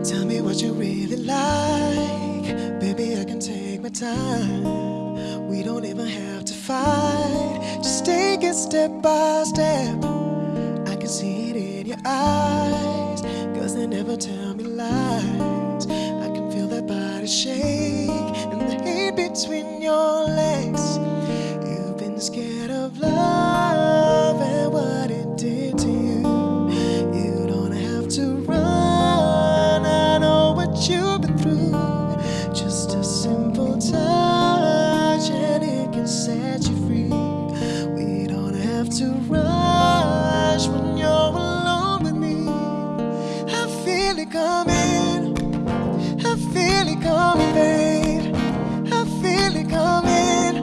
what you really like. Baby, I can take my time. We don't even have to fight. Just take it step by step. I can see it in your eyes. Cause they never tell me lies. Coming. I feel it coming, babe. I feel it coming.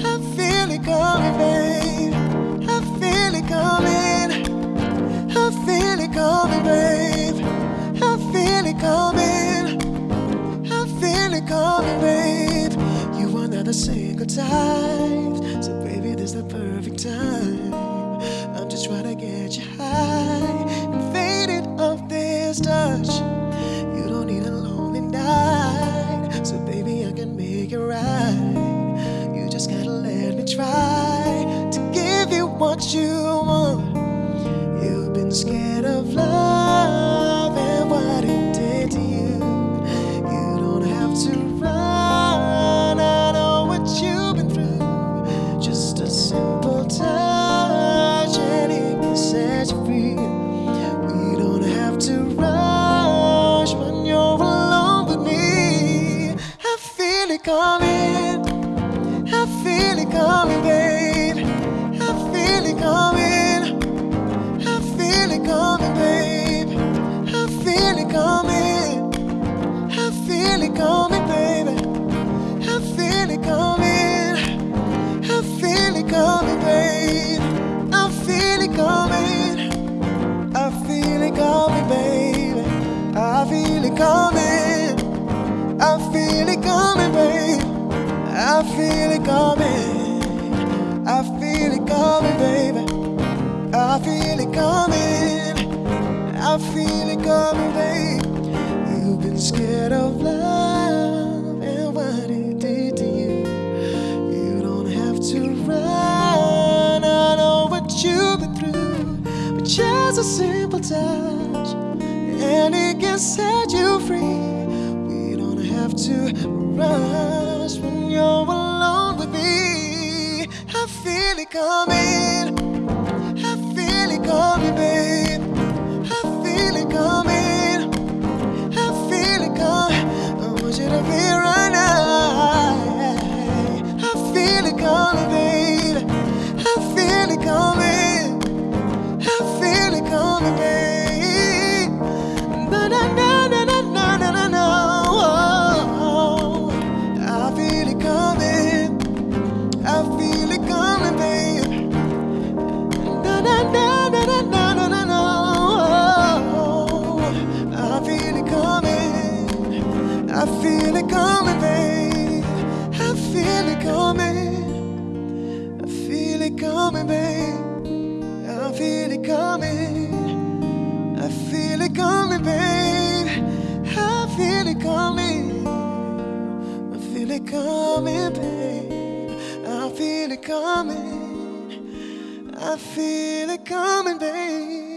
I feel it coming, babe. I feel it coming. I feel it coming, babe. I feel it coming. I feel it coming, babe. You are not a single type, so baby, this is the perfect time. I'm just trying to get you high what you want. You've been scared of love and what it did to you. You don't have to run. I know what you've been through. Just a simple touch and it can set you free. We don't have to rush when you're alone with me. I feel it coming. I feel it coming, babe. I feel it coming. I feel it coming, baby. I feel it coming. I feel it coming, babe. You've been scared of love and what it did to you. You don't have to run. I know what you've been through, but just a simple touch and it can set you free. Have to rush when you're alone with me. I feel it coming. I feel it coming, babe. I feel it coming. I feel it coming, babe. I feel it coming. I feel it coming, babe. I feel it coming. I feel it coming, babe. I feel it coming. I feel it coming, babe.